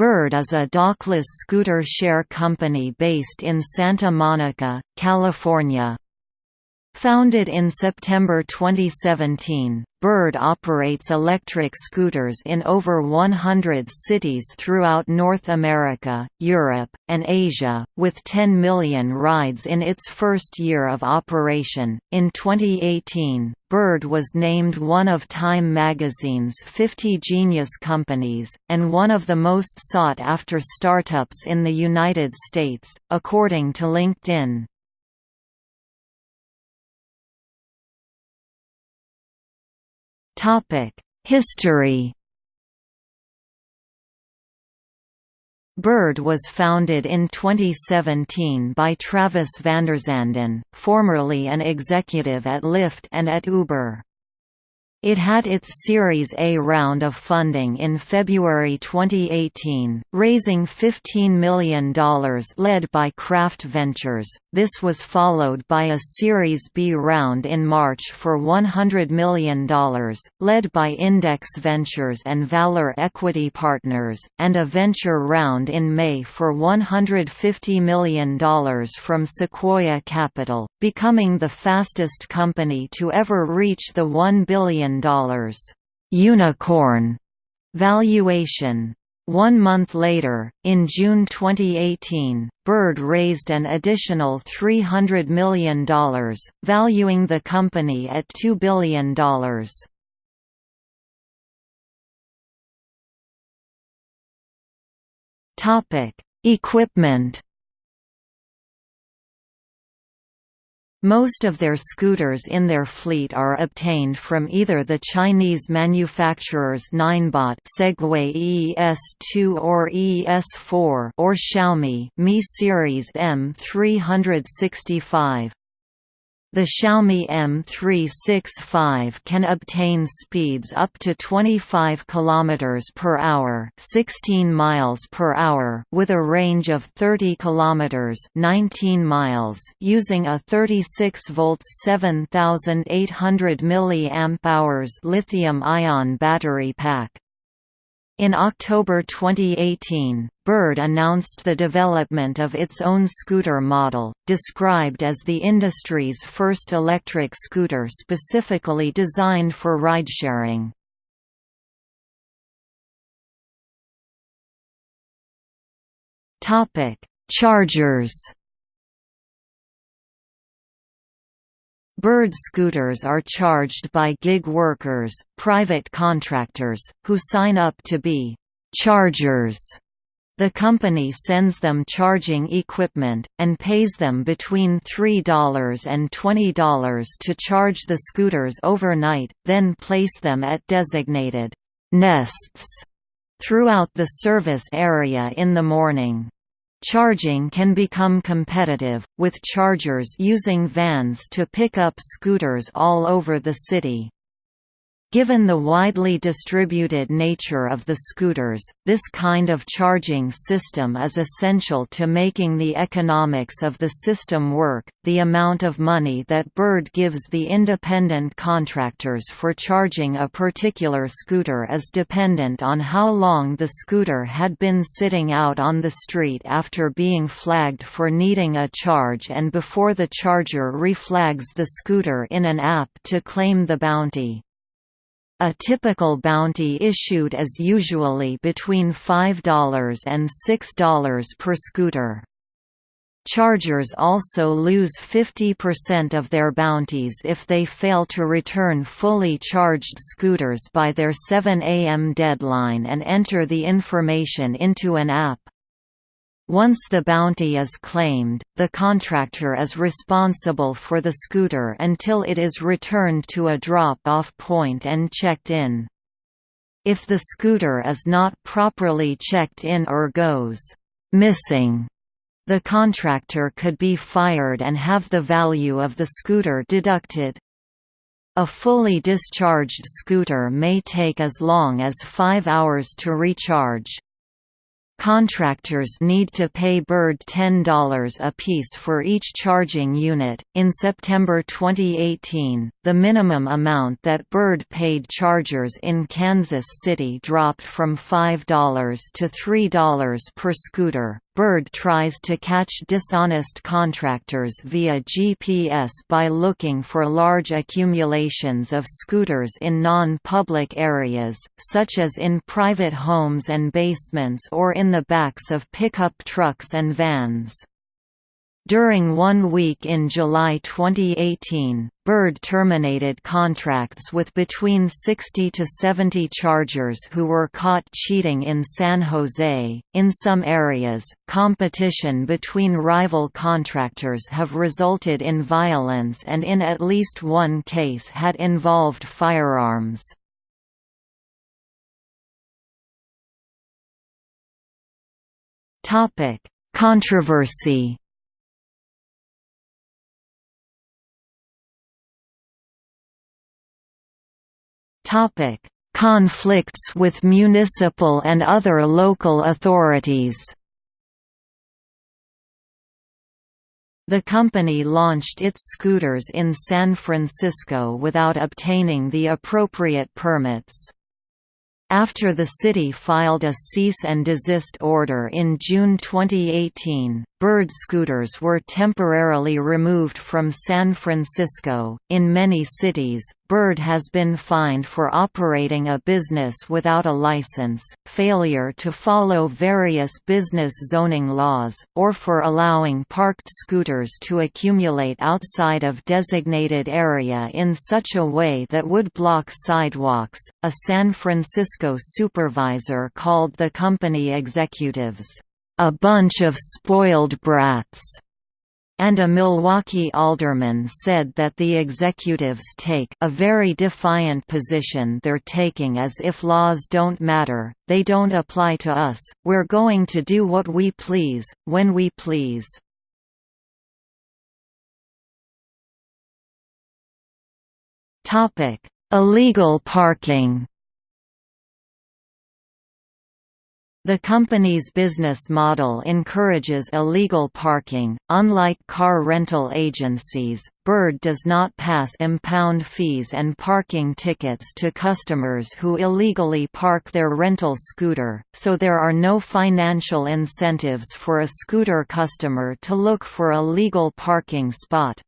Bird is a dockless scooter share company based in Santa Monica, California. Founded in September 2017, Bird operates electric scooters in over 100 cities throughout North America, Europe, and Asia, with 10 million rides in its first year of operation. In 2018, Bird was named one of Time magazine's 50 Genius Companies, and one of the most sought after startups in the United States, according to LinkedIn. History Bird was founded in 2017 by Travis Vanderzanden, formerly an executive at Lyft and at Uber. It had its Series A round of funding in February 2018, raising $15 million led by Craft Ventures. This was followed by a Series B round in March for $100 million, led by Index Ventures and Valor Equity Partners, and a venture round in May for $150 million from Sequoia Capital, becoming the fastest company to ever reach the $1 billion billion unicorn valuation. One month later, in June 2018, Bird raised an additional $300 million, valuing the company at $2 billion. Equipment Most of their scooters in their fleet are obtained from either the Chinese manufacturers Ninebot Segway ES2 or ES4 or Xiaomi Mi Series M365. The Xiaomi M365 can obtain speeds up to 25 km per hour, 16 miles per hour with a range of 30 km, 19 miles using a 36 volts 7800 mAh lithium-ion battery pack. In October 2018, Bird announced the development of its own scooter model, described as the industry's first electric scooter specifically designed for ridesharing. Chargers Bird scooters are charged by gig workers, private contractors, who sign up to be «chargers». The company sends them charging equipment, and pays them between $3 and $20 to charge the scooters overnight, then place them at designated «nests» throughout the service area in the morning. Charging can become competitive, with chargers using vans to pick up scooters all over the city. Given the widely distributed nature of the scooters, this kind of charging system is essential to making the economics of the system work. The amount of money that Bird gives the independent contractors for charging a particular scooter is dependent on how long the scooter had been sitting out on the street after being flagged for needing a charge and before the charger reflags the scooter in an app to claim the bounty. A typical bounty issued is usually between $5 and $6 per scooter. Chargers also lose 50% of their bounties if they fail to return fully charged scooters by their 7 am deadline and enter the information into an app. Once the bounty is claimed, the contractor is responsible for the scooter until it is returned to a drop-off point and checked in. If the scooter is not properly checked in or goes missing, the contractor could be fired and have the value of the scooter deducted. A fully discharged scooter may take as long as five hours to recharge. Contractors need to pay Bird $10 a piece for each charging unit. In September 2018, the minimum amount that Bird paid chargers in Kansas City dropped from $5 to $3 per scooter. Bird tries to catch dishonest contractors via GPS by looking for large accumulations of scooters in non-public areas, such as in private homes and basements or in the backs of pickup trucks and vans. During one week in July 2018, Bird terminated contracts with between 60 to 70 chargers who were caught cheating in San Jose. In some areas, competition between rival contractors have resulted in violence and in at least one case had involved firearms. Topic: Controversy Topic: Conflicts with municipal and other local authorities. The company launched its scooters in San Francisco without obtaining the appropriate permits. After the city filed a cease and desist order in June 2018, Bird scooters were temporarily removed from San Francisco. In many cities, Bird has been fined for operating a business without a license, failure to follow various business zoning laws, or for allowing parked scooters to accumulate outside of designated area in such a way that would block sidewalks. A San Francisco supervisor called the company executives a bunch of spoiled brats, and a Milwaukee alderman said that the executives take a very defiant position they're taking as if laws don't matter, they don't apply to us, we're going to do what we please, when we please. Illegal parking The company's business model encourages illegal parking. Unlike car rental agencies, Bird does not pass impound fees and parking tickets to customers who illegally park their rental scooter, so there are no financial incentives for a scooter customer to look for a legal parking spot.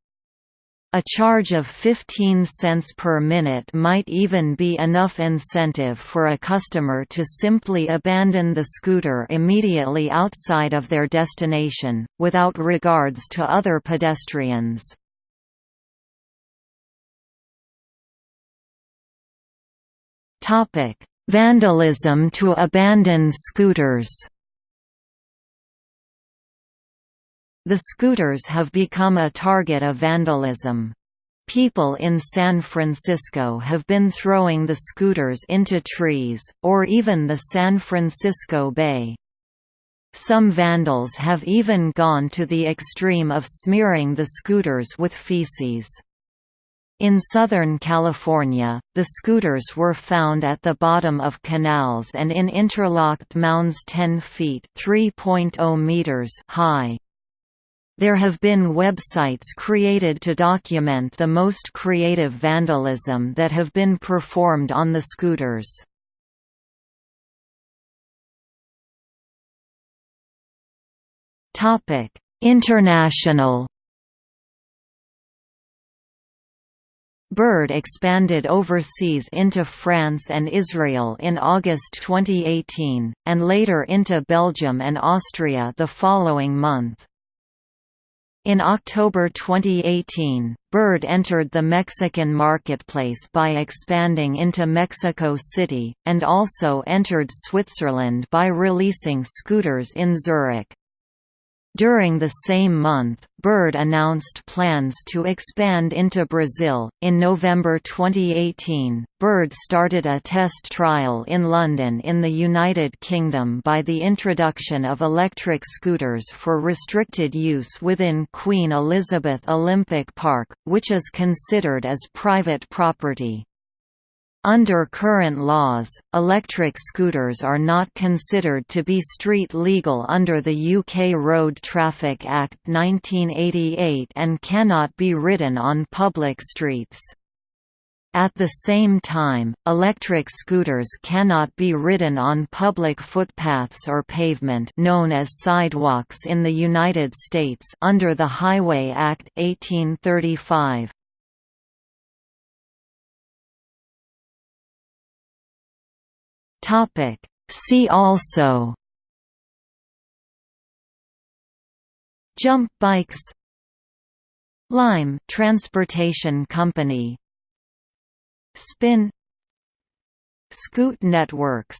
A charge of 15 cents per minute might even be enough incentive for a customer to simply abandon the scooter immediately outside of their destination, without regards to other pedestrians. Vandalism to abandon scooters The scooters have become a target of vandalism. People in San Francisco have been throwing the scooters into trees, or even the San Francisco Bay. Some vandals have even gone to the extreme of smearing the scooters with feces. In Southern California, the scooters were found at the bottom of canals and in interlocked mounds 10 feet oh meters high. There have been websites created to document the most creative vandalism that have been performed on the scooters. International Bird expanded overseas into France and Israel in August 2018, and later into Belgium and Austria the following month. In October 2018, Bird entered the Mexican marketplace by expanding into Mexico City, and also entered Switzerland by releasing scooters in Zurich. During the same month, Bird announced plans to expand into Brazil. In November 2018, Bird started a test trial in London in the United Kingdom by the introduction of electric scooters for restricted use within Queen Elizabeth Olympic Park, which is considered as private property. Under current laws, electric scooters are not considered to be street legal under the UK Road Traffic Act 1988 and cannot be ridden on public streets. At the same time, electric scooters cannot be ridden on public footpaths or pavement known as sidewalks in the United States under the Highway Act 1835. Topic. See also Jump bikes Lime Transportation Company Spin Scoot Networks